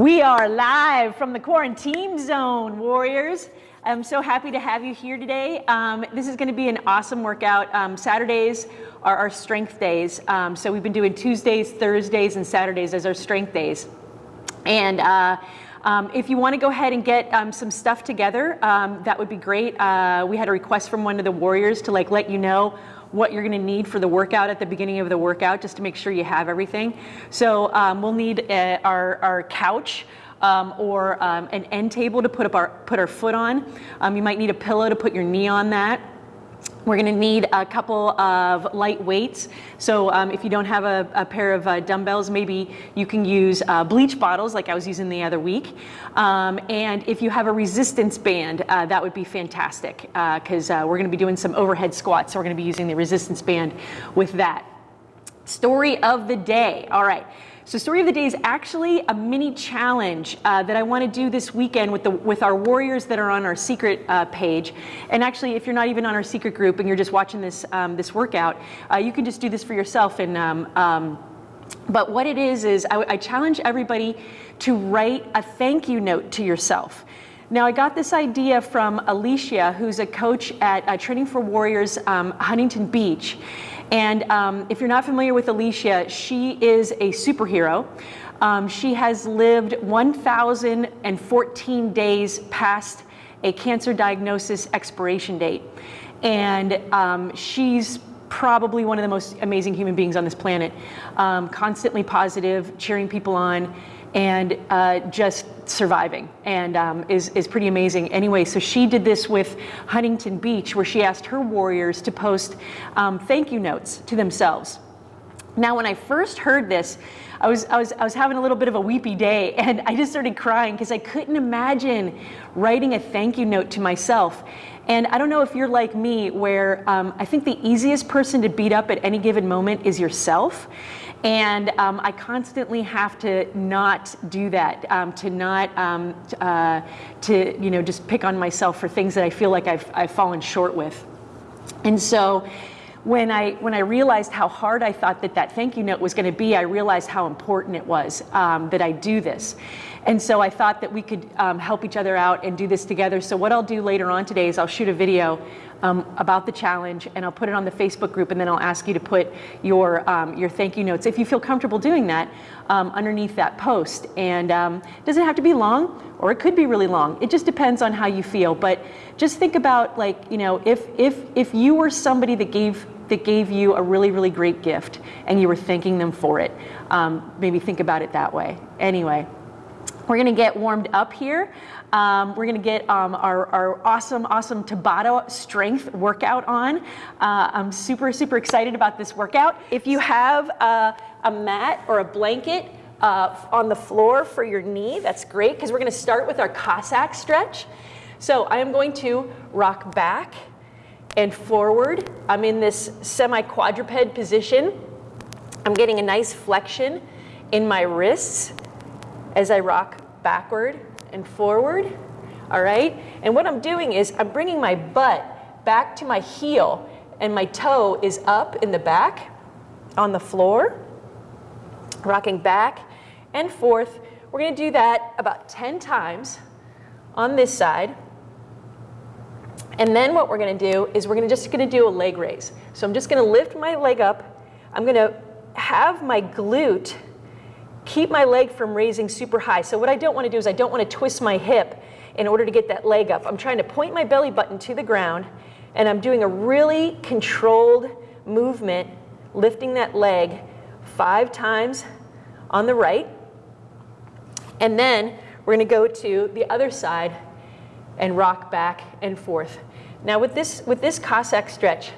We are live from the quarantine zone, Warriors. I'm so happy to have you here today. Um, this is going to be an awesome workout. Um, Saturdays are our strength days. Um, so we've been doing Tuesdays, Thursdays, and Saturdays as our strength days. And uh, um, if you want to go ahead and get um, some stuff together, um, that would be great. Uh, we had a request from one of the warriors to like let you know what you're going to need for the workout at the beginning of the workout, just to make sure you have everything. So um, we'll need uh, our, our couch. Um, or um, an end table to put up our put our foot on. Um, you might need a pillow to put your knee on that. We're going to need a couple of light weights. So um, if you don't have a, a pair of uh, dumbbells, maybe you can use uh, bleach bottles like I was using the other week. Um, and if you have a resistance band, uh, that would be fantastic because uh, uh, we're going to be doing some overhead squats. So we're going to be using the resistance band with that. Story of the day. All right. So story of the day is actually a mini challenge uh, that I want to do this weekend with the with our warriors that are on our secret uh, page. And actually, if you're not even on our secret group and you're just watching this um, this workout, uh, you can just do this for yourself. And um, um, but what it is is I, I challenge everybody to write a thank you note to yourself. Now, I got this idea from Alicia, who's a coach at uh, Training for Warriors um, Huntington Beach. And um, if you're not familiar with Alicia, she is a superhero. Um, she has lived 1,014 days past a cancer diagnosis expiration date. And um, she's probably one of the most amazing human beings on this planet. Um, constantly positive, cheering people on, and uh, just surviving and um, is, is pretty amazing. Anyway, so she did this with Huntington Beach where she asked her warriors to post um, thank you notes to themselves. Now, when I first heard this, I was, I, was, I was having a little bit of a weepy day and I just started crying because I couldn't imagine writing a thank you note to myself. And I don't know if you're like me, where um, I think the easiest person to beat up at any given moment is yourself. And um, I constantly have to not do that, um, to not, um, uh, to, you know, just pick on myself for things that I feel like I've, I've fallen short with. And so when I, when I realized how hard I thought that that thank you note was going to be, I realized how important it was um, that I do this. And so I thought that we could um, help each other out and do this together. So what I'll do later on today is I'll shoot a video um, about the challenge and I'll put it on the Facebook group and then I'll ask you to put your, um, your thank you notes, if you feel comfortable doing that, um, underneath that post. And um, it doesn't have to be long or it could be really long. It just depends on how you feel. But just think about like, you know, if, if, if you were somebody that gave that gave you a really, really great gift and you were thanking them for it. Um, maybe think about it that way. Anyway, we're gonna get warmed up here. Um, we're gonna get um, our, our, awesome, awesome Tabata strength workout on. Uh, I'm super, super excited about this workout. If you have a, a mat or a blanket uh, on the floor for your knee, that's great because we're gonna start with our Cossack stretch. So I am going to rock back and forward. I'm in this semi-quadruped position. I'm getting a nice flexion in my wrists as I rock backward and forward, all right? And what I'm doing is I'm bringing my butt back to my heel and my toe is up in the back on the floor, rocking back and forth. We're gonna do that about 10 times on this side. And then what we're gonna do is we're gonna just gonna do a leg raise. So I'm just gonna lift my leg up. I'm gonna have my glute keep my leg from raising super high. So what I don't want to do is I don't want to twist my hip in order to get that leg up. I'm trying to point my belly button to the ground and I'm doing a really controlled movement, lifting that leg five times on the right. And then we're going to go to the other side and rock back and forth. Now with this, with this Cossack stretch,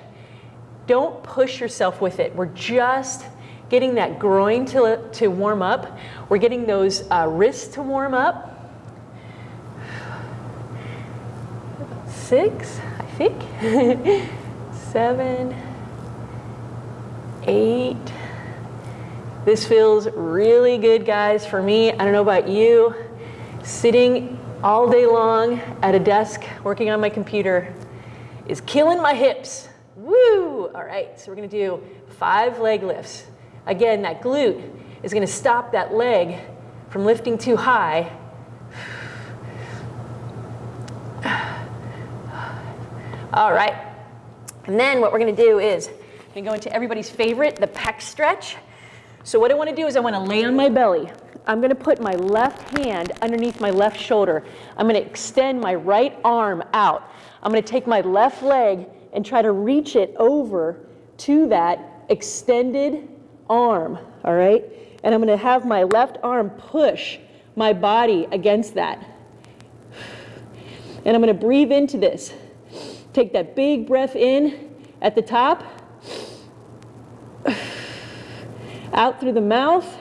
don't push yourself with it. We're just getting that groin to, to warm up. We're getting those uh, wrists to warm up. Six, I think. Seven, eight. This feels really good, guys, for me. I don't know about you. Sitting all day long at a desk working on my computer is killing my hips. Woo! All right, so we're gonna do five leg lifts. Again, that glute is going to stop that leg from lifting too high. All right. And then what we're going to do is I'm going to go into everybody's favorite, the pec stretch. So what I want to do is I want to lay on my belly. I'm going to put my left hand underneath my left shoulder. I'm going to extend my right arm out. I'm going to take my left leg and try to reach it over to that extended arm, all right? And I'm going to have my left arm push my body against that. And I'm going to breathe into this. Take that big breath in at the top, out through the mouth,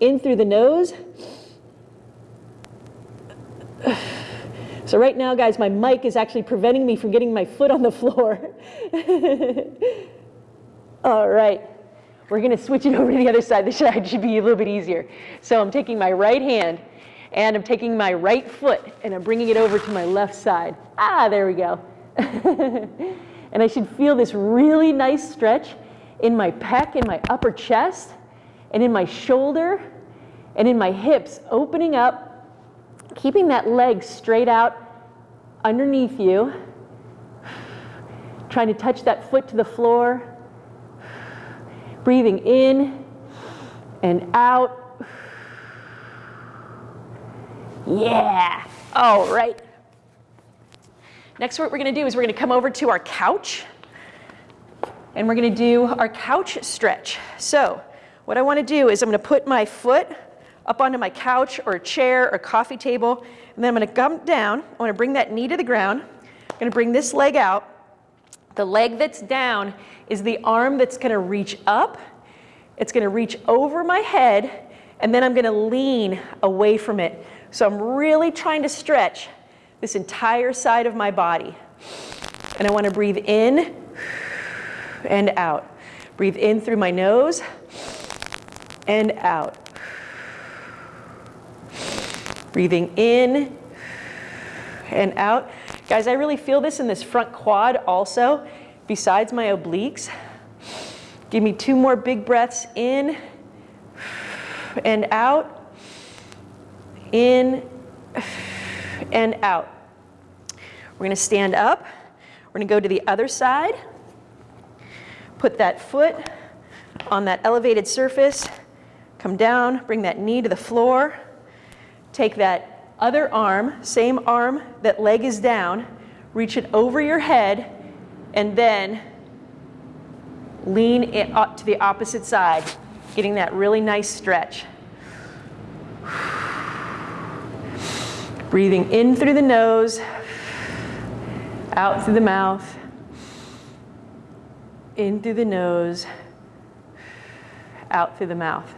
in through the nose. So right now, guys, my mic is actually preventing me from getting my foot on the floor. All right, we're gonna switch it over to the other side. This should, should be a little bit easier. So I'm taking my right hand and I'm taking my right foot and I'm bringing it over to my left side. Ah, there we go. and I should feel this really nice stretch in my pec, in my upper chest, and in my shoulder, and in my hips, opening up, keeping that leg straight out underneath you, trying to touch that foot to the floor, breathing in and out. Yeah, all right. Next, what we're gonna do is we're gonna come over to our couch and we're gonna do our couch stretch. So what I wanna do is I'm gonna put my foot up onto my couch or a chair or coffee table, and then I'm gonna come down. I wanna bring that knee to the ground. I'm gonna bring this leg out. The leg that's down is the arm that's gonna reach up. It's gonna reach over my head, and then I'm gonna lean away from it. So I'm really trying to stretch this entire side of my body. And I want to breathe in and out. Breathe in through my nose and out. Breathing in and out. Guys, I really feel this in this front quad also, besides my obliques. Give me two more big breaths in and out. In and out. We're going to stand up. We're to go to the other side. Put that foot on that elevated surface. Come down, bring that knee to the floor. Take that other arm, same arm, that leg is down, reach it over your head, and then lean it up to the opposite side, getting that really nice stretch. Breathing in through the nose, out through the mouth, in through the nose, out through the mouth.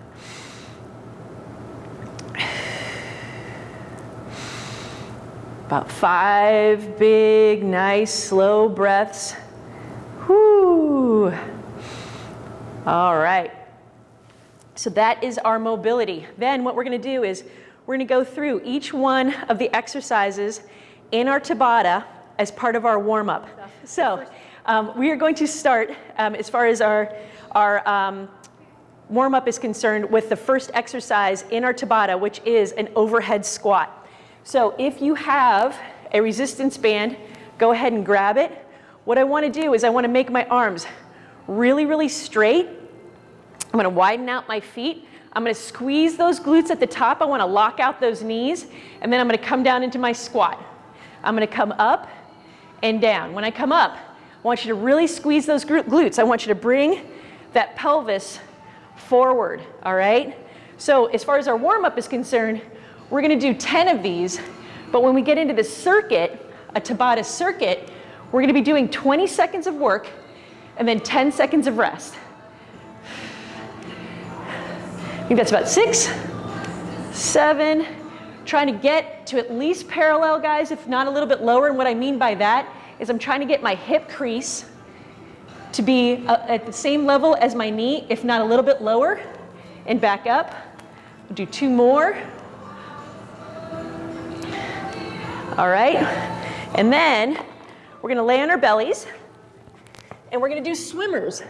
About five big, nice, slow breaths. Whoo. All right. So that is our mobility. Then what we're going to do is we're going to go through each one of the exercises in our Tabata as part of our warm-up. So um, we are going to start, um, as far as our, our um, warm-up is concerned, with the first exercise in our Tabata, which is an overhead squat. So if you have a resistance band, go ahead and grab it. What I want to do is I want to make my arms really, really straight. I'm going to widen out my feet. I'm going to squeeze those glutes at the top. I want to lock out those knees. And then I'm going to come down into my squat. I'm going to come up and down. When I come up, I want you to really squeeze those glutes. I want you to bring that pelvis forward, all right? So as far as our warm-up is concerned, we're going to do 10 of these. But when we get into the circuit, a Tabata circuit, we're going to be doing 20 seconds of work and then 10 seconds of rest. I think that's about six, seven, trying to get to at least parallel, guys, if not a little bit lower. And what I mean by that is I'm trying to get my hip crease to be uh, at the same level as my knee, if not a little bit lower, and back up. We'll do two more. All right. And then we're gonna lay on our bellies and we're gonna do swimmers.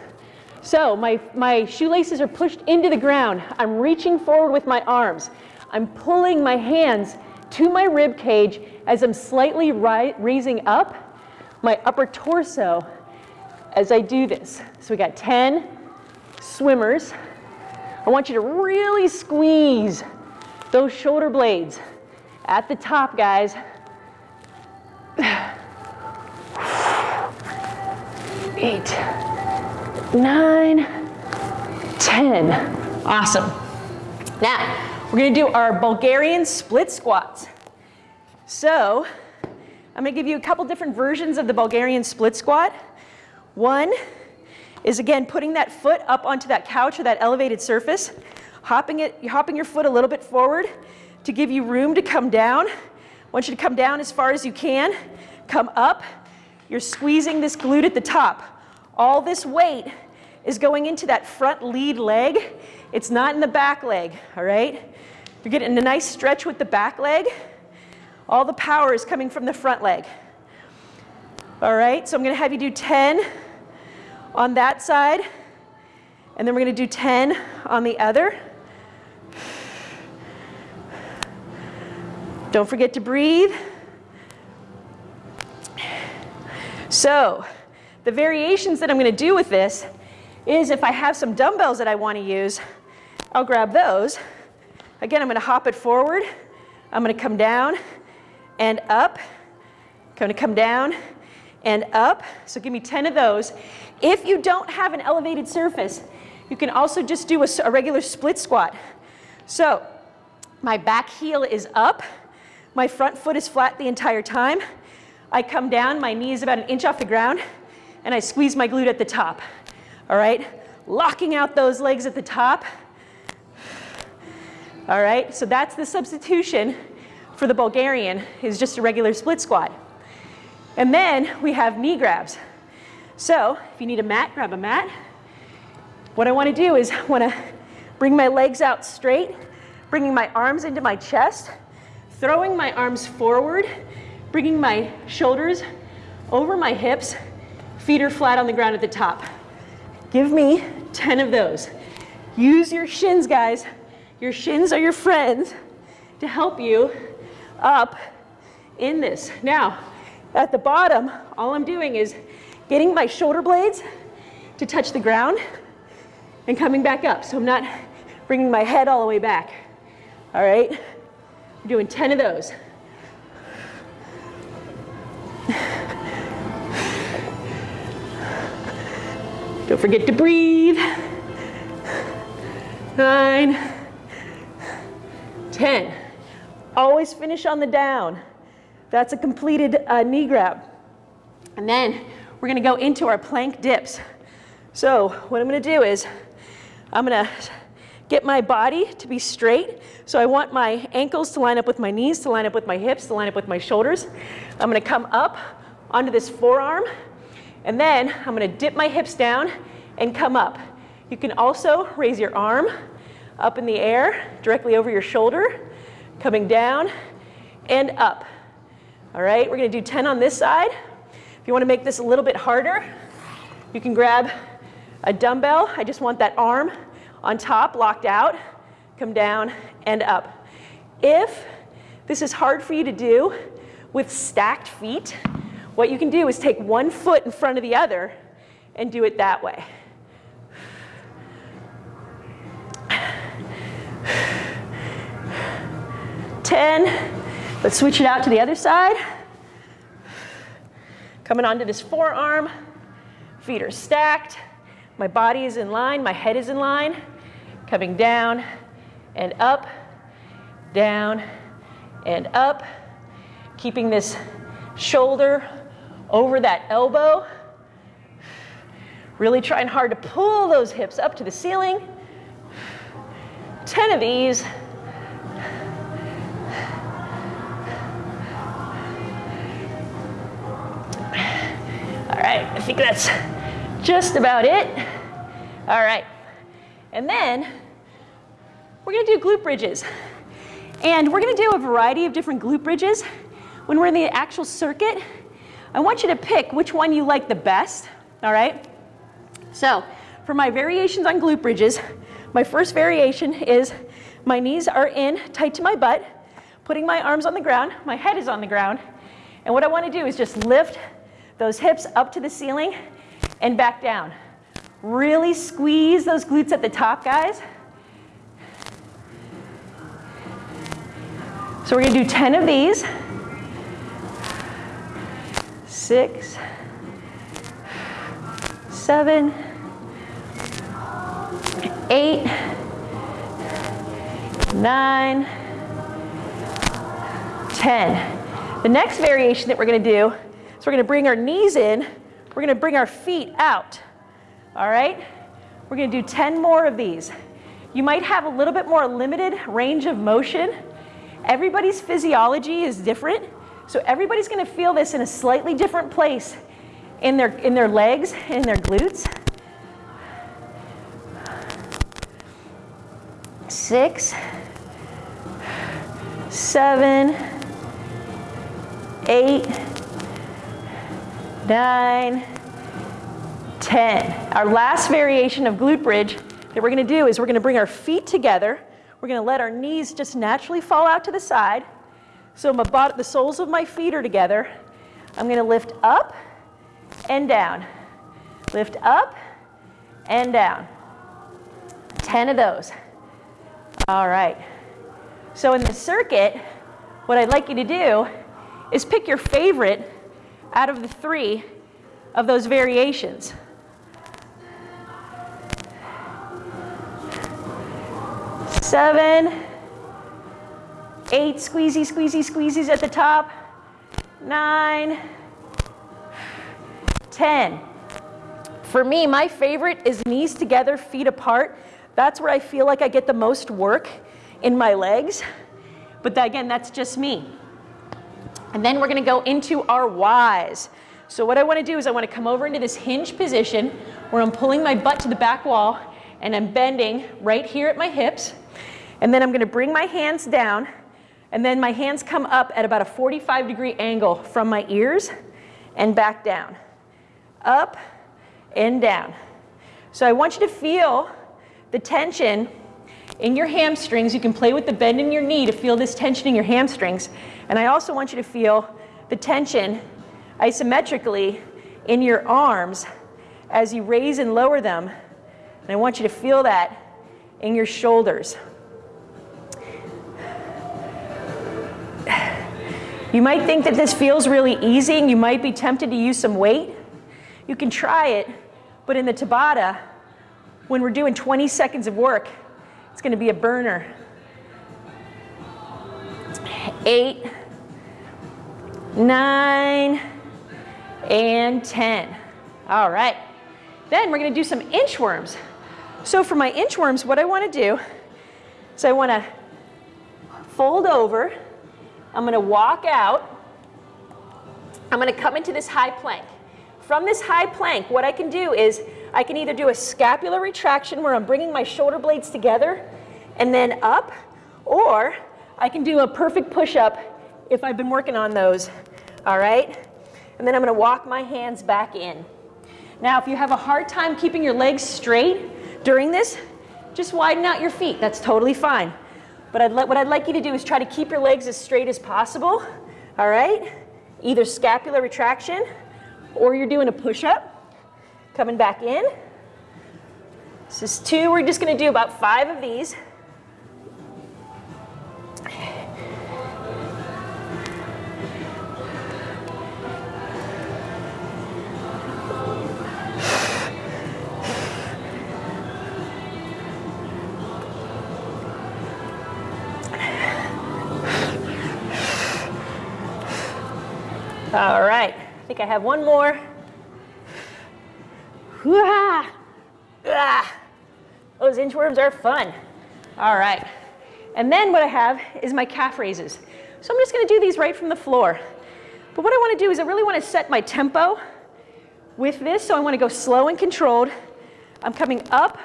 So my, my shoelaces are pushed into the ground. I'm reaching forward with my arms. I'm pulling my hands to my rib cage as I'm slightly raising up my upper torso as I do this. So we got 10 swimmers. I want you to really squeeze those shoulder blades at the top, guys. Eight, nine, 10. Awesome. Now, we're gonna do our Bulgarian split squats. So, I'm gonna give you a couple different versions of the Bulgarian split squat. One is again, putting that foot up onto that couch or that elevated surface, hopping, it, hopping your foot a little bit forward to give you room to come down. I want you to come down as far as you can, come up. You're squeezing this glute at the top. All this weight is going into that front lead leg. It's not in the back leg, all right? You're getting a nice stretch with the back leg. All the power is coming from the front leg. All right, so I'm gonna have you do 10 on that side, and then we're gonna do 10 on the other. Don't forget to breathe. So, the variations that I'm gonna do with this is if I have some dumbbells that I wanna use, I'll grab those. Again, I'm gonna hop it forward. I'm gonna come down and up. I'm Gonna come down and up. So give me 10 of those. If you don't have an elevated surface, you can also just do a, a regular split squat. So my back heel is up. My front foot is flat the entire time. I come down, my knee is about an inch off the ground, and I squeeze my glute at the top. All right? Locking out those legs at the top. All right, so that's the substitution for the Bulgarian is just a regular split squat. And then we have knee grabs. So if you need a mat, grab a mat. What I wanna do is I wanna bring my legs out straight, bringing my arms into my chest, throwing my arms forward, bringing my shoulders over my hips, feet are flat on the ground at the top. Give me 10 of those. Use your shins, guys. Your shins are your friends to help you up in this. Now, at the bottom, all I'm doing is getting my shoulder blades to touch the ground and coming back up. So I'm not bringing my head all the way back. All right? I'm doing 10 of those. Don't forget to breathe. Nine, 10. Always finish on the down. That's a completed uh, knee grab. And then we're gonna go into our plank dips. So what I'm gonna do is I'm gonna get my body to be straight. So I want my ankles to line up with my knees, to line up with my hips, to line up with my shoulders. I'm gonna come up onto this forearm, and then I'm gonna dip my hips down and come up. You can also raise your arm up in the air, directly over your shoulder, coming down and up. All right, we're gonna do 10 on this side. If you wanna make this a little bit harder, you can grab a dumbbell. I just want that arm on top, locked out, come down and up. If this is hard for you to do with stacked feet, what you can do is take one foot in front of the other and do it that way. 10. Let's switch it out to the other side. Coming onto this forearm. Feet are stacked. My body is in line. My head is in line. Coming down and up, down and up. Keeping this shoulder over that elbow. Really trying hard to pull those hips up to the ceiling. 10 of these. right, I think that's just about it. All right, and then we're gonna do glute bridges. And we're gonna do a variety of different glute bridges. When we're in the actual circuit, I want you to pick which one you like the best, all right? So, for my variations on glute bridges, my first variation is My knees are in, tight to my butt, putting my arms on the ground, my head is on the ground, and what I wanna do is just lift those hips up to the ceiling and back down. Really squeeze those glutes at the top, guys. So we're gonna do 10 of these. Six, seven, eight, nine, 10. The next variation that we're gonna do is we're gonna bring our knees in, we're gonna bring our feet out, all right? We're gonna do 10 more of these. You might have a little bit more limited range of motion. Everybody's physiology is different, so everybody's gonna feel this in a slightly different place in their, in their legs, in their glutes. Six, seven, eight, nine, 10. Our last variation of glute bridge that we're gonna do is we're gonna bring our feet together. We're gonna let our knees just naturally fall out to the side. So my body, the soles of my feet are together. I'm gonna lift up and down. Lift up and down. 10 of those. All right. So in the circuit, what I'd like you to do is pick your favorite out of the three of those variations. Seven, eight squeezy, squeezy, squeezies at the top, nine, 10. For me, my favorite is knees together, feet apart. That's where I feel like I get the most work in my legs. But again, that's just me. And then we're gonna go into our Ys. So what I wanna do is I wanna come over into this hinge position where I'm pulling my butt to the back wall and I'm bending right here at my hips. And then I'm gonna bring my hands down and then my hands come up at about a 45 degree angle from my ears and back down. Up and down. So I want you to feel the tension in your hamstrings. You can play with the bend in your knee to feel this tension in your hamstrings. And I also want you to feel the tension isometrically in your arms as you raise and lower them. And I want you to feel that in your shoulders. You might think that this feels really easy and you might be tempted to use some weight. You can try it, but in the Tabata, when we're doing 20 seconds of work, it's gonna be a burner. Eight, nine, and 10. All right. Then we're gonna do some inchworms. So for my inchworms, what I wanna do is I wanna fold over, I'm gonna walk out, I'm gonna come into this high plank. From this high plank, what I can do is I can either do a scapular retraction where I'm bringing my shoulder blades together and then up, or I can do a perfect push-up if I've been working on those, all right? And then I'm gonna walk my hands back in. Now, if you have a hard time keeping your legs straight during this, just widen out your feet. That's totally fine. But I'd what I'd like you to do is try to keep your legs as straight as possible, all right? Either scapular retraction or you're doing a push-up, coming back in. This is two. We're just going to do about five of these. All right, I think I have one more. Ah, ah. Those inchworms are fun. All right, and then what I have is my calf raises. So I'm just gonna do these right from the floor. But what I wanna do is I really wanna set my tempo with this, so I wanna go slow and controlled. I'm coming up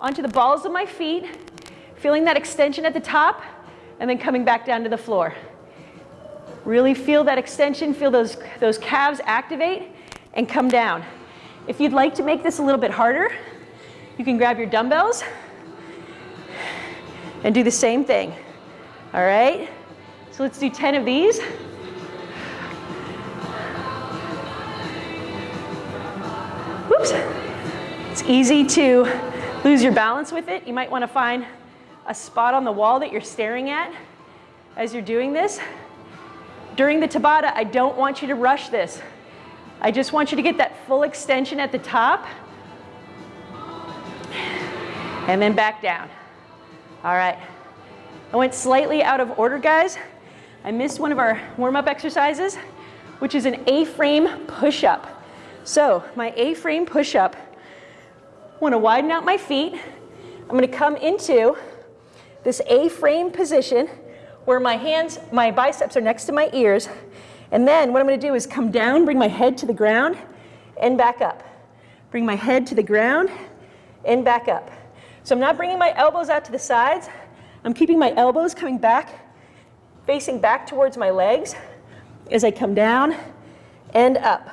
onto the balls of my feet, feeling that extension at the top, and then coming back down to the floor. Really feel that extension, feel those, those calves activate and come down. If you'd like to make this a little bit harder, you can grab your dumbbells and do the same thing. All right? So let's do 10 of these. Whoops. It's easy to lose your balance with it. You might want to find a spot on the wall that you're staring at as you're doing this. During the Tabata, I don't want you to rush this. I just want you to get that full extension at the top and then back down. All right. I went slightly out of order, guys. I missed one of our warm-up exercises, which is an A-frame push-up. So my A-frame push-up, I want to widen out my feet. I'm going to come into this A-frame position where my hands, my biceps are next to my ears. And then what I'm going to do is come down, bring my head to the ground, and back up. Bring my head to the ground, and back up. So I'm not bringing my elbows out to the sides. I'm keeping my elbows coming back, facing back towards my legs as I come down and up.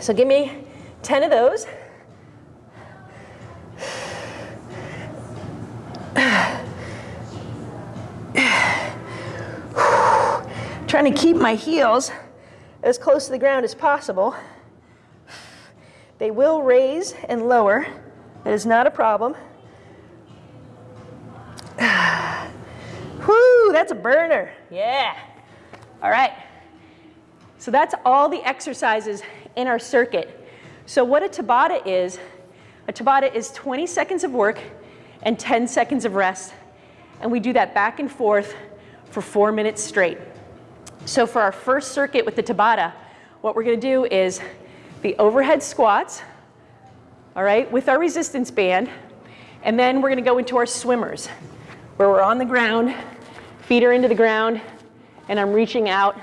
So give me 10 of those. Trying to keep my heels as close to the ground as possible. They will raise and lower. That is not a problem. Whoo, that's a burner. Yeah. All right. So that's all the exercises in our circuit. So what a Tabata is, a Tabata is 20 seconds of work and 10 seconds of rest. And we do that back and forth for four minutes straight. So for our first circuit with the Tabata, what we're gonna do is the overhead squats, all right, with our resistance band. And then we're gonna go into our swimmers, where we're on the ground, feet are into the ground, and I'm reaching out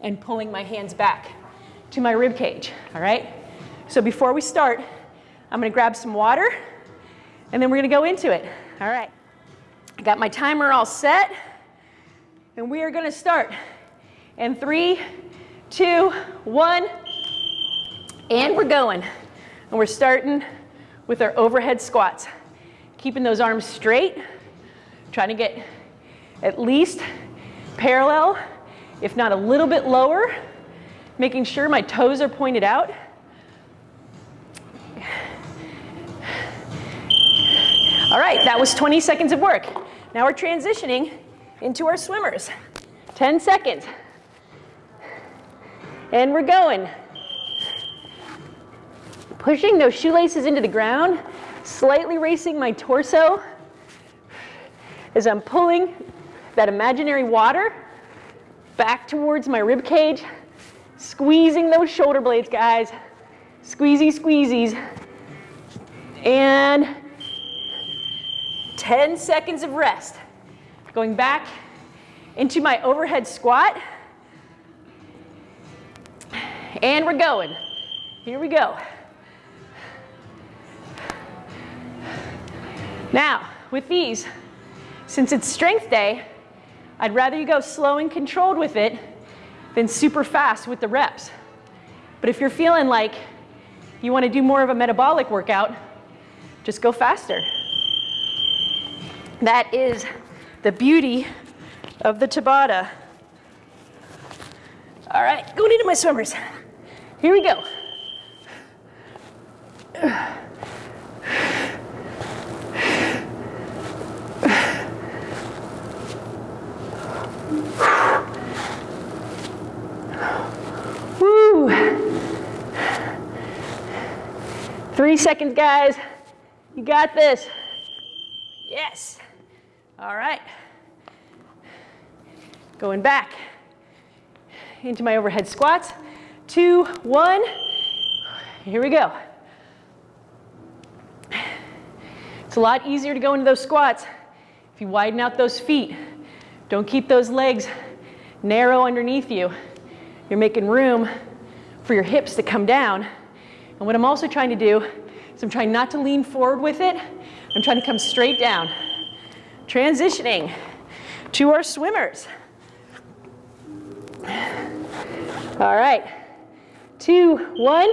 and pulling my hands back to my rib cage, all right? So before we start, I'm gonna grab some water, and then we're gonna go into it, all right? I got my timer all set, and we are gonna start. In three, two, one, and we're going. And we're starting with our overhead squats. Keeping those arms straight, trying to get at least parallel, if not a little bit lower, making sure my toes are pointed out. All right, that was 20 seconds of work. Now we're transitioning into our swimmers. 10 seconds. And we're going. Pushing those shoelaces into the ground, slightly racing my torso as I'm pulling that imaginary water back towards my rib cage, squeezing those shoulder blades, guys. Squeezy, squeezies. And 10 seconds of rest. Going back into my overhead squat. And we're going. Here we go. Now, with these, since it's strength day, I'd rather you go slow and controlled with it than super fast with the reps. But if you're feeling like you want to do more of a metabolic workout, just go faster. That is the beauty of the Tabata. All right, going into my swimmers. Here we go. Woo. Three seconds, guys. You got this. Yes. All right. Going back into my overhead squats. Two, one. Here we go. It's a lot easier to go into those squats if you widen out those feet. Don't keep those legs narrow underneath you. You're making room for your hips to come down. And what I'm also trying to do is I'm trying not to lean forward with it. I'm trying to come straight down. Transitioning to our swimmers. All right, two, one.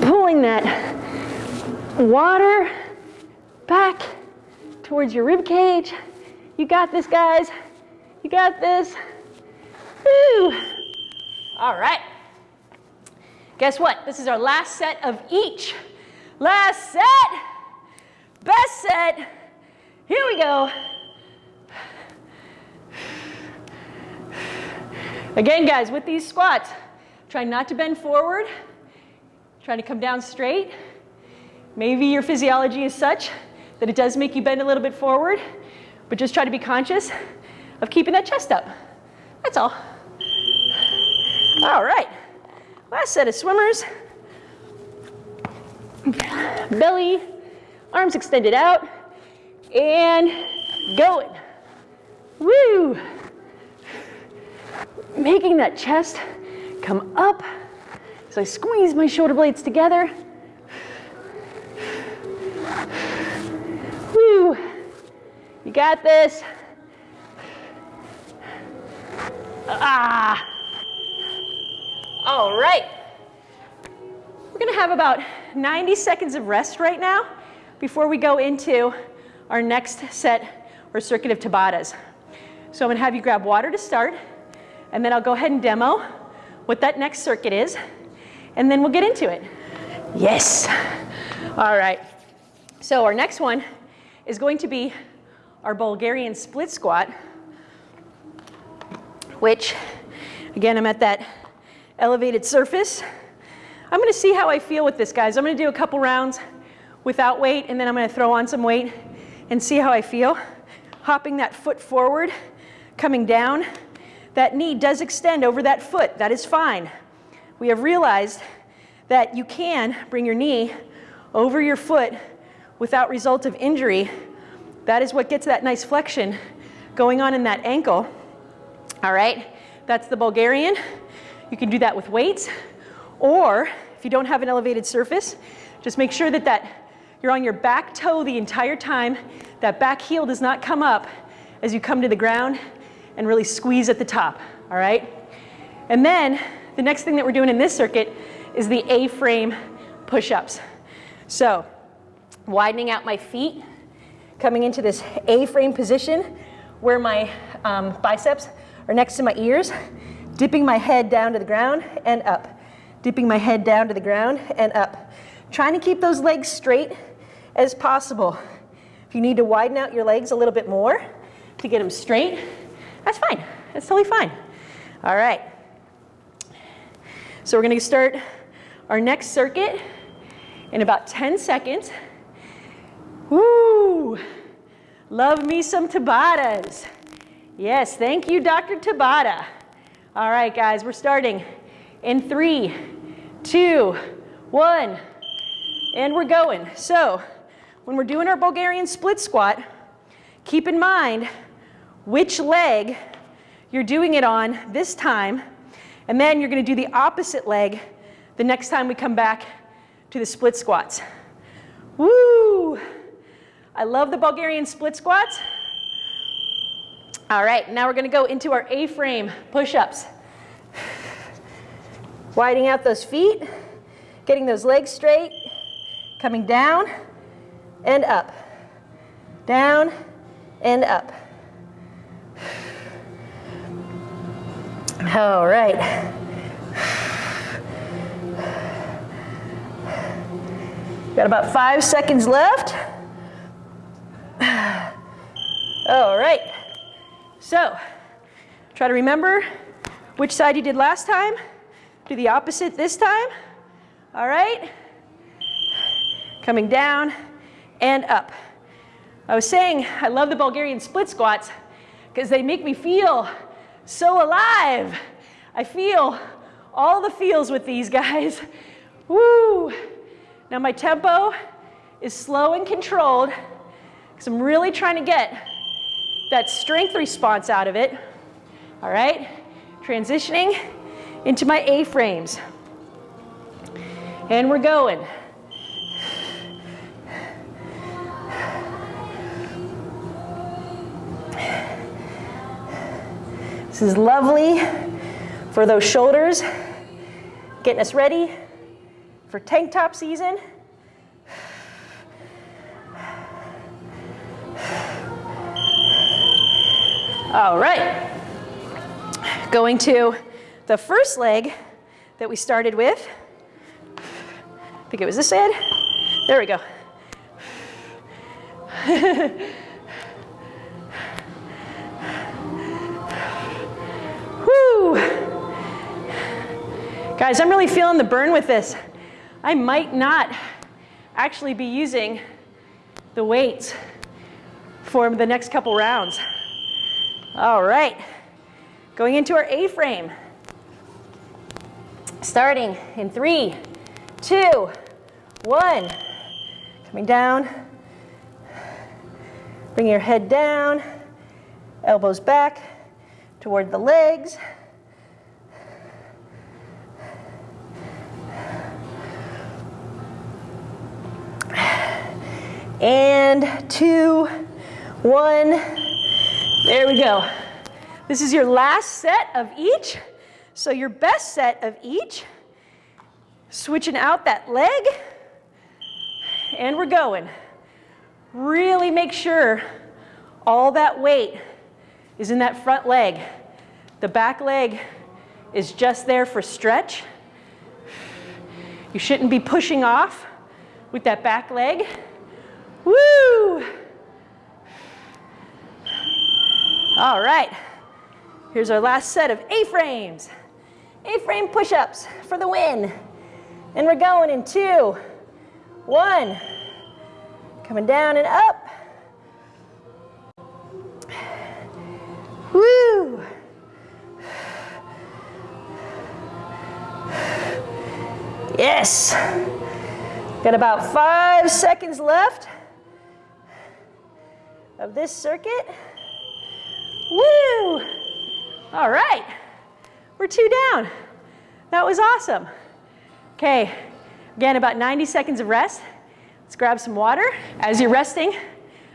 Pulling that water back towards your rib cage. You got this, guys. You got this. Woo. All right. Guess what? This is our last set of each. Last set. Best set. Here we go. Again, guys, with these squats, try not to bend forward. Try to come down straight. Maybe your physiology is such that it does make you bend a little bit forward, but just try to be conscious of keeping that chest up. That's all. All right, last set of swimmers. Belly, arms extended out, and going. Woo! Making that chest come up. So I squeeze my shoulder blades together. Woo! You got this. Ah! All right. We're gonna have about 90 seconds of rest right now before we go into our next set or circuit of Tabatas. So I'm gonna have you grab water to start, and then I'll go ahead and demo what that next circuit is, and then we'll get into it. Yes. All right. So our next one is going to be our Bulgarian split squat, which, again, I'm at that elevated surface. I'm gonna see how I feel with this, guys. I'm gonna do a couple rounds without weight, and then I'm gonna throw on some weight and see how I feel. Hopping that foot forward, coming down. That knee does extend over that foot. That is fine. We have realized that you can bring your knee over your foot without result of injury. That is what gets that nice flexion going on in that ankle. All right, that's the Bulgarian. You can do that with weights, or if you don't have an elevated surface, just make sure that, that you're on your back toe the entire time. That back heel does not come up as you come to the ground and really squeeze at the top, all right? And then the next thing that we're doing in this circuit is the A-frame push-ups. So widening out my feet, coming into this A-frame position where my um, biceps are next to my ears, dipping my head down to the ground and up, dipping my head down to the ground and up. Trying to keep those legs straight as possible. If you need to widen out your legs a little bit more to get them straight, that's fine. That's totally fine. All right. So we're going to start our next circuit in about 10 seconds. Woo! Love me some Tabatas. Yes, thank you, Dr. Tabata. All right, guys, we're starting in three, two, one, and we're going. So when we're doing our Bulgarian split squat, keep in mind which leg you're doing it on this time, and then you're gonna do the opposite leg the next time we come back to the split squats. Woo! I love the Bulgarian split squats. All right, now we're gonna go into our A-frame push-ups. Widening out those feet, getting those legs straight, coming down and up, down and up. All right. Got about five seconds left. All right. So, try to remember which side you did last time. Do the opposite this time. All right. Coming down and up. I was saying I love the Bulgarian split squats because they make me feel so alive. I feel all the feels with these guys. Woo! Now my tempo is slow and controlled because I'm really trying to get that strength response out of it. All right, transitioning into my A-frames. And we're going. This is lovely for those shoulders, getting us ready for tank top season. All right. Going to the first leg that we started with. I think it was this side. There we go. Guys, I'm really feeling the burn with this. I might not actually be using the weights for the next couple rounds. All right, going into our A-frame. Starting in three, two, one. Coming down. Bring your head down, elbows back toward the legs. And two, one. There we go. This is your last set of each. So your best set of each. Switching out that leg. And we're going. Really make sure all that weight is in that front leg. The back leg is just there for stretch. You shouldn't be pushing off with that back leg. Woo! All right, here's our last set of A-frames. A-frame push-ups for the win. And we're going in two, one, coming down and up. Woo! Yes. Got about five seconds left of this circuit. Woo! All right, we're two down. That was awesome. Okay, again, about 90 seconds of rest. Let's grab some water. As you're resting,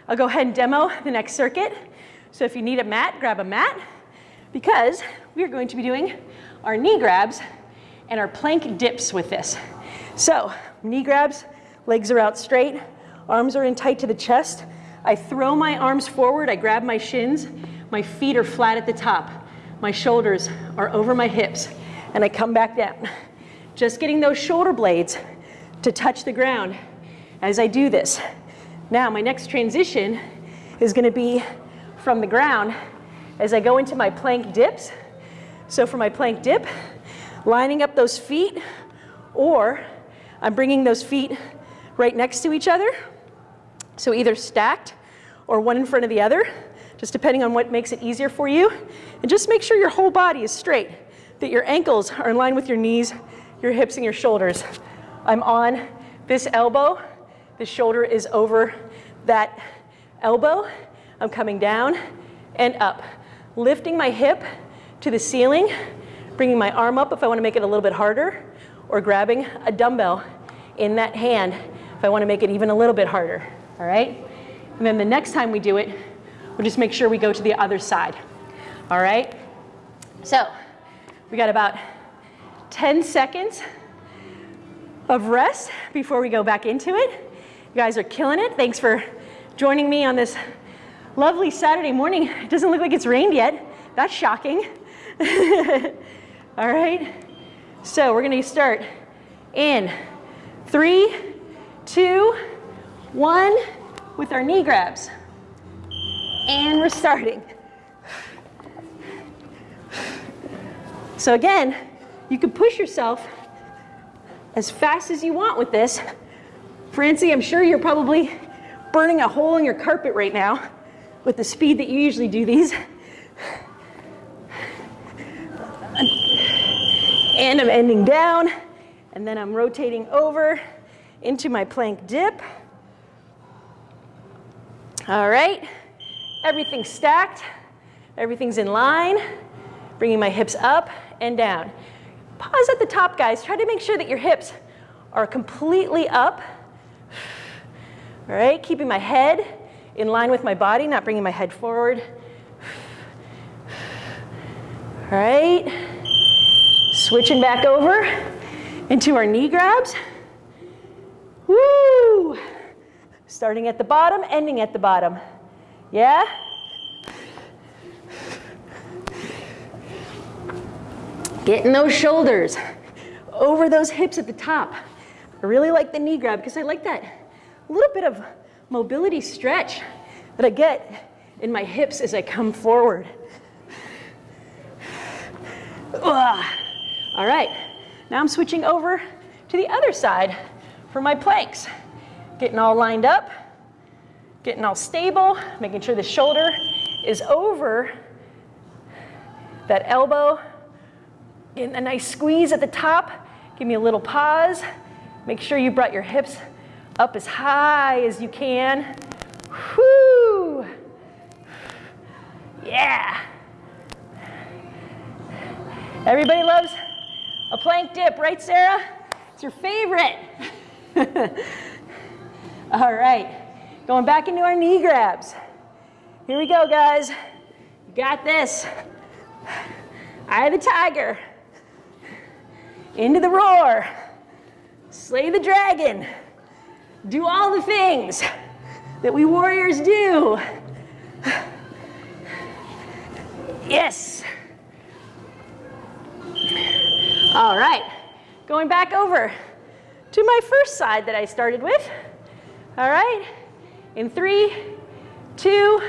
I'll go ahead and demo the next circuit. So if you need a mat, grab a mat because we are going to be doing our knee grabs and our plank dips with this. So knee grabs, legs are out straight, arms are in tight to the chest. I throw my arms forward, I grab my shins, my feet are flat at the top. My shoulders are over my hips, and I come back down. Just getting those shoulder blades to touch the ground as I do this. Now, my next transition is gonna be from the ground as I go into my plank dips. So for my plank dip, lining up those feet, or I'm bringing those feet right next to each other. So either stacked or one in front of the other just depending on what makes it easier for you. And just make sure your whole body is straight, that your ankles are in line with your knees, your hips and your shoulders. I'm on this elbow, the shoulder is over that elbow. I'm coming down and up, lifting my hip to the ceiling, bringing my arm up if I wanna make it a little bit harder, or grabbing a dumbbell in that hand if I wanna make it even a little bit harder, all right? And then the next time we do it, We'll just make sure we go to the other side. All right? So we got about 10 seconds of rest before we go back into it. You guys are killing it. Thanks for joining me on this lovely Saturday morning. It doesn't look like it's rained yet. That's shocking. All right. So we're going to start in three, two, one with our knee grabs. And we're starting. So again, you can push yourself as fast as you want with this. Francie, I'm sure you're probably burning a hole in your carpet right now with the speed that you usually do these. And I'm ending down, and then I'm rotating over into my plank dip. All right. Everything's stacked, everything's in line, bringing my hips up and down. Pause at the top, guys. Try to make sure that your hips are completely up. All right, keeping my head in line with my body, not bringing my head forward. All right, switching back over into our knee grabs. Woo! Starting at the bottom, ending at the bottom. Yeah? Getting those shoulders over those hips at the top. I really like the knee grab because I like that little bit of mobility stretch that I get in my hips as I come forward. Ugh. All right, now I'm switching over to the other side for my planks. Getting all lined up, getting all stable, making sure the shoulder is over that elbow. Getting a nice squeeze at the top. Give me a little pause. Make sure you brought your hips up as high as you can. Whoo! Yeah. Everybody loves a plank dip, right, Sarah? It's your favorite. All right, going back into our knee grabs. Here we go, guys. You got this. Eye of the tiger. Into the roar. Slay the dragon. Do all the things that we warriors do. Yes. All right, going back over to my first side that I started with. All right, in three, two,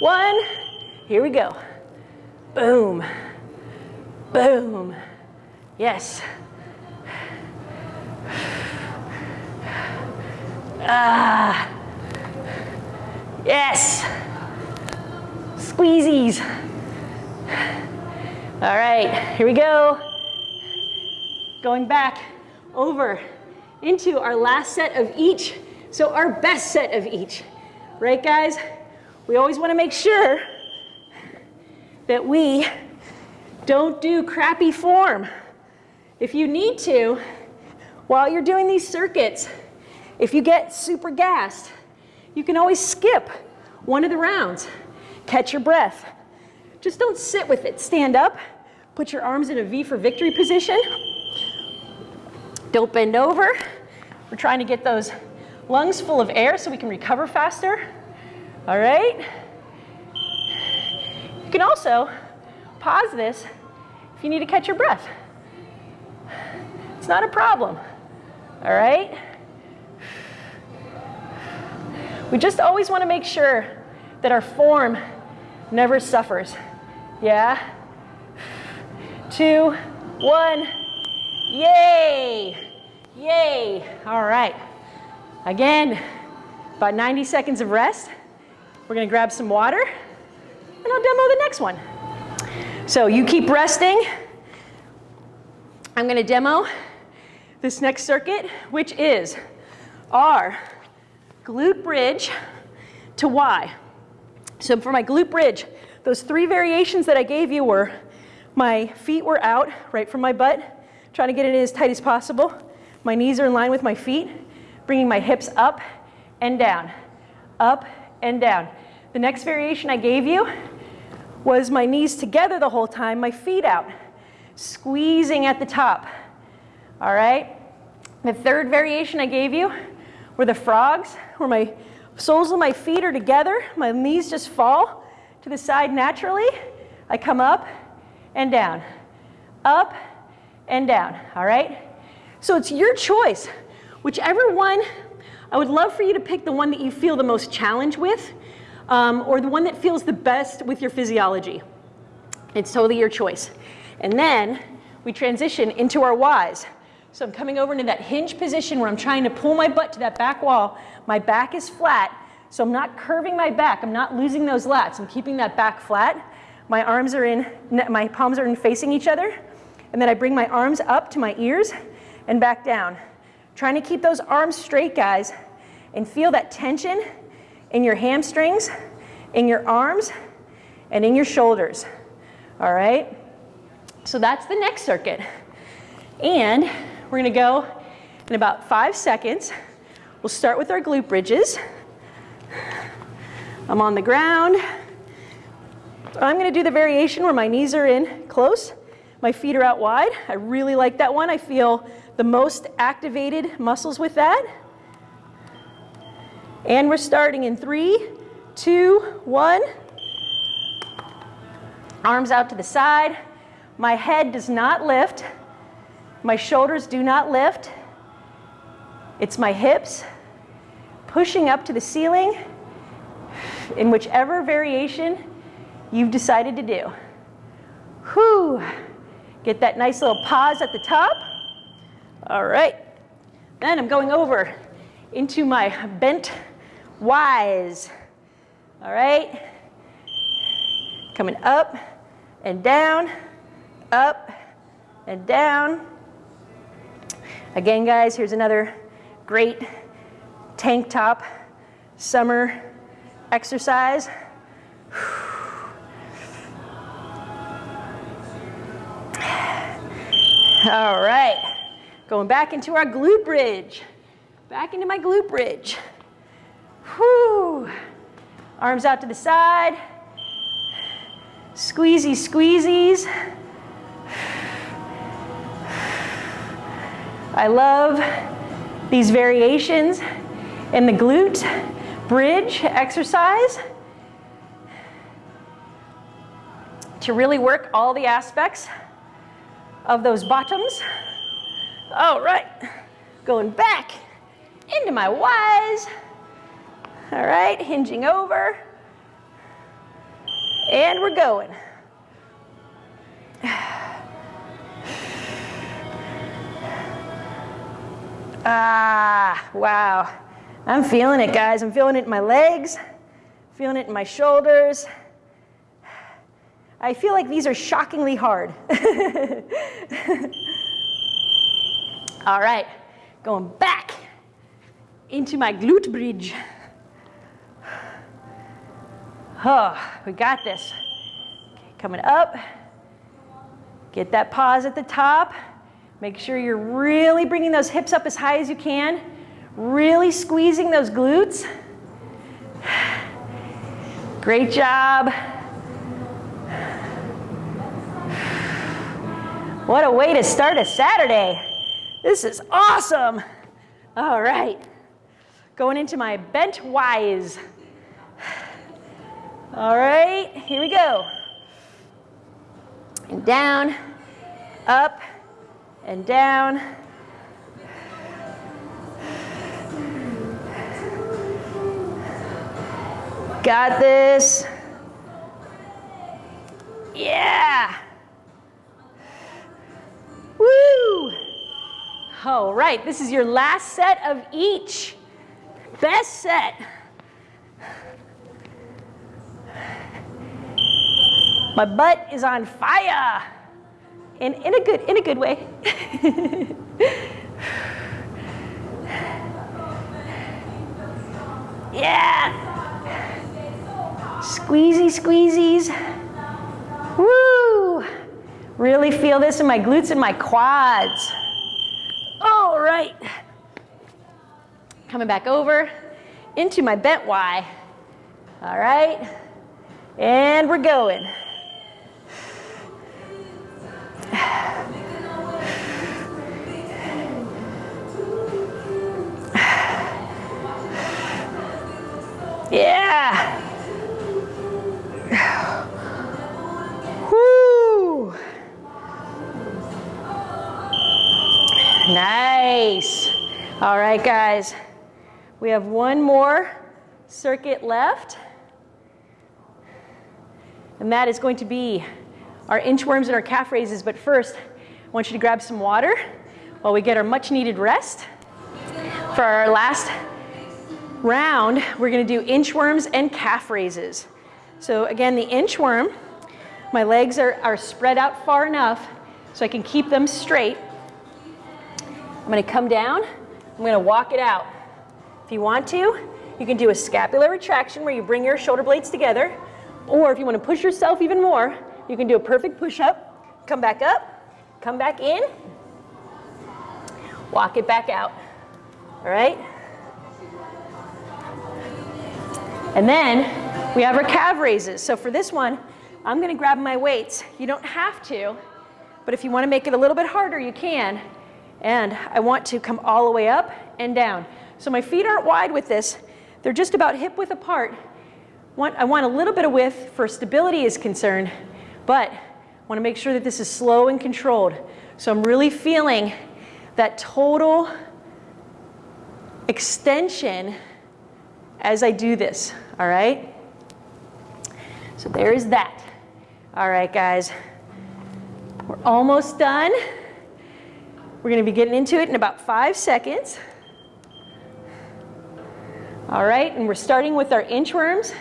one, here we go. Boom, boom, yes. Ah, yes. Squeezies. All right, here we go. Going back over into our last set of each. So our best set of each, right guys? We always wanna make sure that we don't do crappy form. If you need to, while you're doing these circuits, if you get super gassed, you can always skip one of the rounds. Catch your breath. Just don't sit with it. Stand up, put your arms in a V for victory position. Don't bend over. We're trying to get those lungs full of air so we can recover faster. All right? You can also pause this if you need to catch your breath. It's not a problem. All right? We just always want to make sure that our form never suffers. Yeah? Two, one, yay! Yay! All right. Again, about 90 seconds of rest. We're gonna grab some water and I'll demo the next one. So you keep resting. I'm gonna demo this next circuit, which is our glute bridge to Y. So for my glute bridge, those three variations that I gave you were my feet were out right from my butt, trying to get it as tight as possible. My knees are in line with my feet, bringing my hips up and down, up and down. The next variation I gave you was my knees together the whole time, my feet out, squeezing at the top. All right? The third variation I gave you were the frogs, where my soles of my feet are together, my knees just fall to the side naturally. I come up and down, up and down, all right? So it's your choice. Whichever one, I would love for you to pick the one that you feel the most challenge with, um, or the one that feels the best with your physiology. It's totally your choice. And then we transition into our Ys. So I'm coming over into that hinge position where I'm trying to pull my butt to that back wall. My back is flat, so I'm not curving my back. I'm not losing those lats. I'm keeping that back flat. My arms are in, my palms are in facing each other. And then I bring my arms up to my ears and back down. Trying to keep those arms straight, guys, and feel that tension in your hamstrings, in your arms, and in your shoulders. All right? So that's the next circuit. And we're gonna go in about five seconds. We'll start with our glute bridges. I'm on the ground. I'm gonna do the variation where my knees are in close, my feet are out wide. I really like that one. I feel the most activated muscles with that. And we're starting in three, two, one. Arms out to the side. My head does not lift. My shoulders do not lift. It's my hips pushing up to the ceiling in whichever variation you've decided to do. Whew. Get that nice little pause at the top. All right. Then I'm going over into my bent Y's. All right. Coming up and down, up and down. Again, guys, here's another great tank top summer exercise. All right, going back into our glute bridge. Back into my glute bridge. Whew. Arms out to the side. Squeezy, squeezies. I love these variations in the glute bridge exercise to really work all the aspects of those bottoms. All right, going back into my Y's. All right, hinging over. And we're going. Ah, wow. I'm feeling it, guys. I'm feeling it in my legs, feeling it in my shoulders. I feel like these are shockingly hard. All right, going back into my glute bridge. Oh, we got this. Okay, coming up. Get that pause at the top. Make sure you're really bringing those hips up as high as you can. Really squeezing those glutes. Great job. What a way to start a Saturday. This is awesome. All right. Going into my bent Y's. All right, here we go. And down, up, and down. Got this. Yeah. Woo! All right, this is your last set of each. Best set. My butt is on fire. In, in a good in a good way. yeah. Squeezy squeezies. Woo! Really feel this in my glutes and my quads. All right. Coming back over into my bent Y. All right. And we're going. All right, guys. We have one more circuit left. And that is going to be our inchworms and our calf raises. But first, I want you to grab some water while we get our much needed rest. For our last round, we're gonna do inchworms and calf raises. So again, the inchworm, my legs are, are spread out far enough so I can keep them straight. I'm gonna come down, I'm gonna walk it out. If you want to, you can do a scapular retraction where you bring your shoulder blades together, or if you wanna push yourself even more, you can do a perfect push-up, come back up, come back in, walk it back out, all right? And then we have our calf raises. So for this one, I'm gonna grab my weights. You don't have to, but if you wanna make it a little bit harder, you can. And I want to come all the way up and down. So my feet aren't wide with this. They're just about hip width apart. I want a little bit of width for stability is concerned, but I want to make sure that this is slow and controlled. So I'm really feeling that total extension as I do this, all right? So there is that. All right, guys. We're almost done. We're going to be getting into it in about five seconds. All right, and we're starting with our inchworms.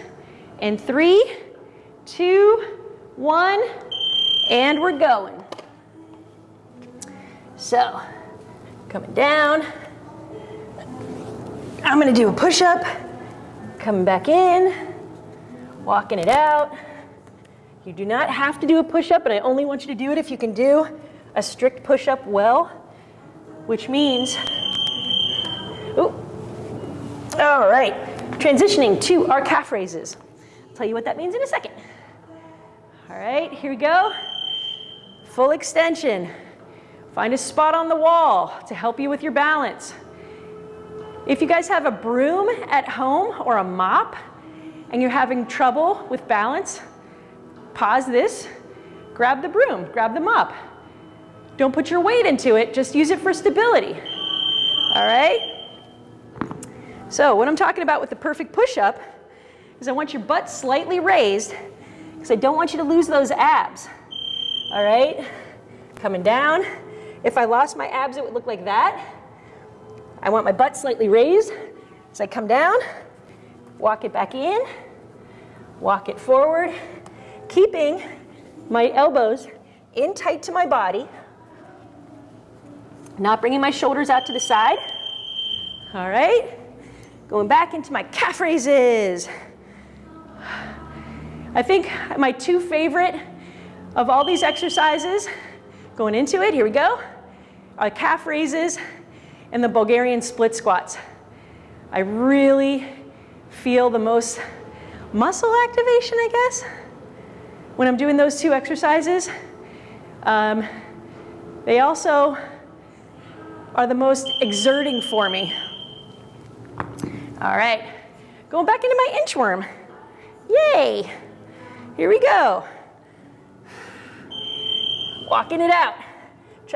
In three, two, one, and we're going. So, coming down. I'm going to do a push-up, coming back in, walking it out. You do not have to do a push-up, but I only want you to do it if you can do a strict push-up well, which means, ooh, all right, transitioning to our calf raises. I'll tell you what that means in a second. All right, here we go. Full extension. Find a spot on the wall to help you with your balance. If you guys have a broom at home or a mop and you're having trouble with balance, pause this, grab the broom, grab the mop. Don't put your weight into it, just use it for stability. All right? So what I'm talking about with the perfect push-up is I want your butt slightly raised because I don't want you to lose those abs. All right? Coming down. If I lost my abs, it would look like that. I want my butt slightly raised as I come down, walk it back in, walk it forward, keeping my elbows in tight to my body, not bringing my shoulders out to the side. All right, going back into my calf raises. I think my two favorite of all these exercises, going into it, here we go, are calf raises and the Bulgarian split squats. I really feel the most muscle activation, I guess, when I'm doing those two exercises. Um, they also are the most exerting for me. All right, going back into my inchworm. Yay, here we go. Walking it out.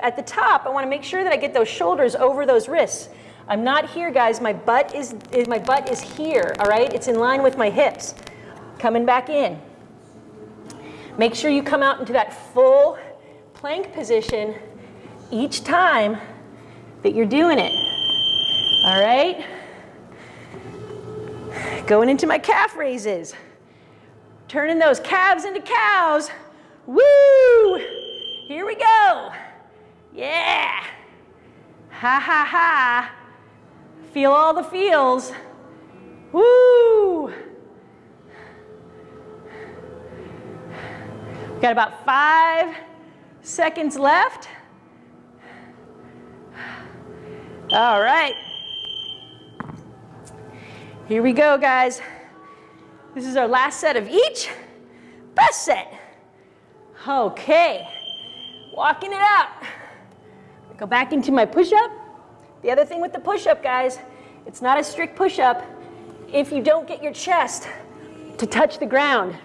At the top, I wanna make sure that I get those shoulders over those wrists. I'm not here, guys, my butt is, my butt is here, all right? It's in line with my hips. Coming back in. Make sure you come out into that full plank position each time that you're doing it. All right? Going into my calf raises. Turning those calves into cows. Woo! Here we go. Yeah. Ha ha ha. Feel all the feels. Woo! Got about five seconds left. All right. Here we go, guys. This is our last set of each. Best set. Okay. Walking it out. Go back into my push-up. The other thing with the push-up, guys, it's not a strict push-up if you don't get your chest to touch the ground.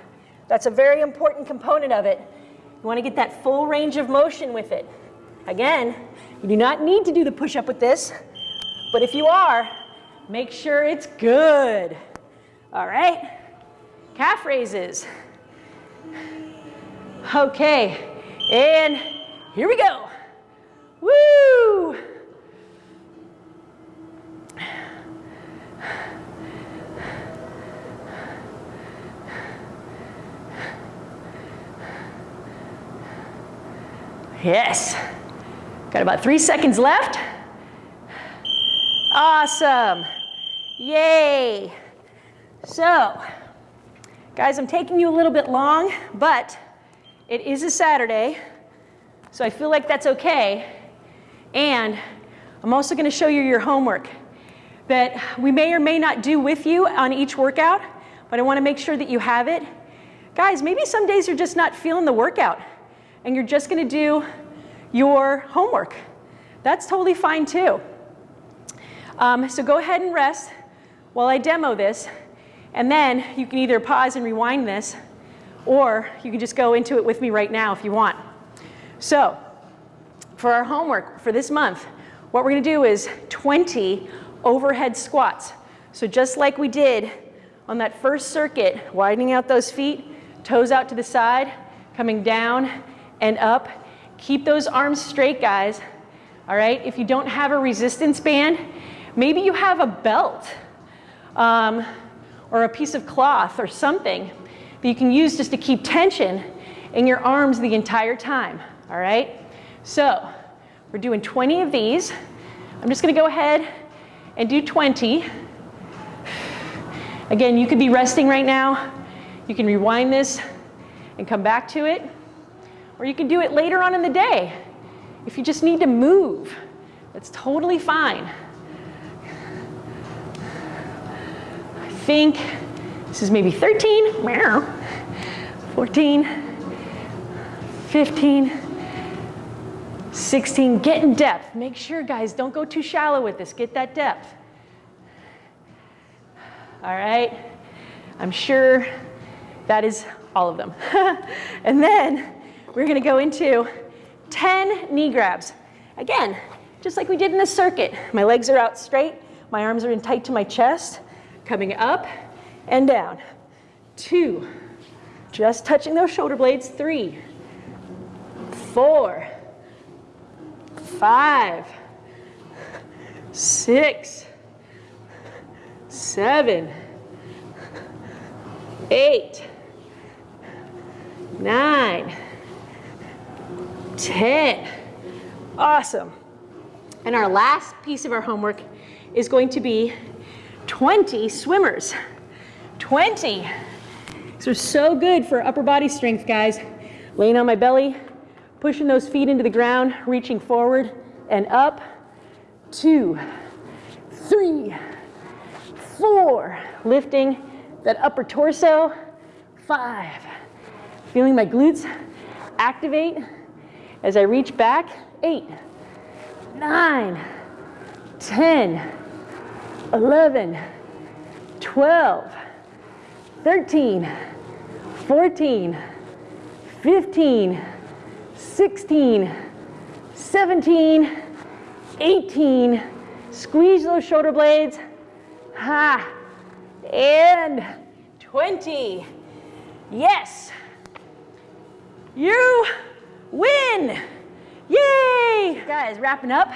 That's a very important component of it. You want to get that full range of motion with it. Again, you do not need to do the push-up with this, but if you are, make sure it's good. All right, calf raises. Okay, and here we go. Woo! Yes. Got about three seconds left. Awesome. Yay. So, guys, I'm taking you a little bit long, but it is a Saturday, so I feel like that's okay. And I'm also going to show you your homework that we may or may not do with you on each workout, but I want to make sure that you have it. Guys, maybe some days you're just not feeling the workout and you're just gonna do your homework. That's totally fine too. Um, so go ahead and rest. while I demo this, and then you can either pause and rewind this, or you can just go into it with me right now if you want. So, for our homework for this month, what we're gonna do is 20 overhead squats. So just like we did on that first circuit, widening out those feet, toes out to the side, coming down and up. Keep those arms straight, guys. All right, if you don't have a resistance band, maybe you have a belt um, or a piece of cloth or something that you can use just to keep tension in your arms the entire time. All right, so we're doing 20 of these. I'm just gonna go ahead and do 20. Again, you could be resting right now. You can rewind this and come back to it. Or you can do it later on in the day. If you just need to move, that's totally fine. I think this is maybe 13, 14, 15, 16. Get in depth. Make sure, guys, don't go too shallow with this. Get that depth. All right? I'm sure that is all of them. and then we're gonna go into 10 knee grabs. Again, just like we did in the circuit. My legs are out straight, my arms are in tight to my chest, coming up and down. Two, just touching those shoulder blades. Three, four, five, six, seven, eight, nine, 10. Awesome. And our last piece of our homework is going to be 20 swimmers. 20. These are so good for upper body strength, guys. Laying on my belly, pushing those feet into the ground, reaching forward and up. Two, three, four. Lifting that upper torso. Five. Feeling my glutes activate as I reach back. Eight, nine, 10, 11, 12, 13, 14, 15, 16, 17, 18. Squeeze those shoulder blades. Ha. And 20. Yes. You win. Yay. Guys, wrapping up.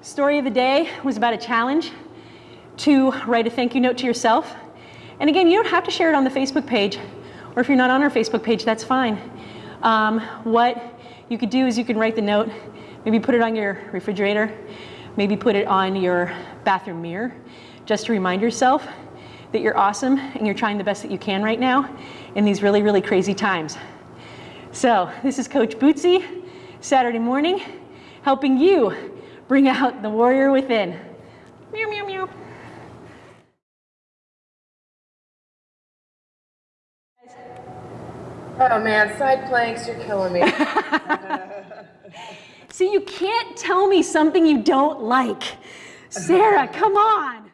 Story of the day was about a challenge to write a thank you note to yourself. And again, you don't have to share it on the Facebook page, or if you're not on our Facebook page, that's fine. Um, what you could do is you can write the note, maybe put it on your refrigerator, maybe put it on your bathroom mirror, just to remind yourself that you're awesome and you're trying the best that you can right now in these really, really crazy times. So this is Coach Bootsy, Saturday morning, helping you bring out the warrior within. Meow, meow, meow. Oh man, side planks, you're killing me. See, you can't tell me something you don't like. Sarah, come on.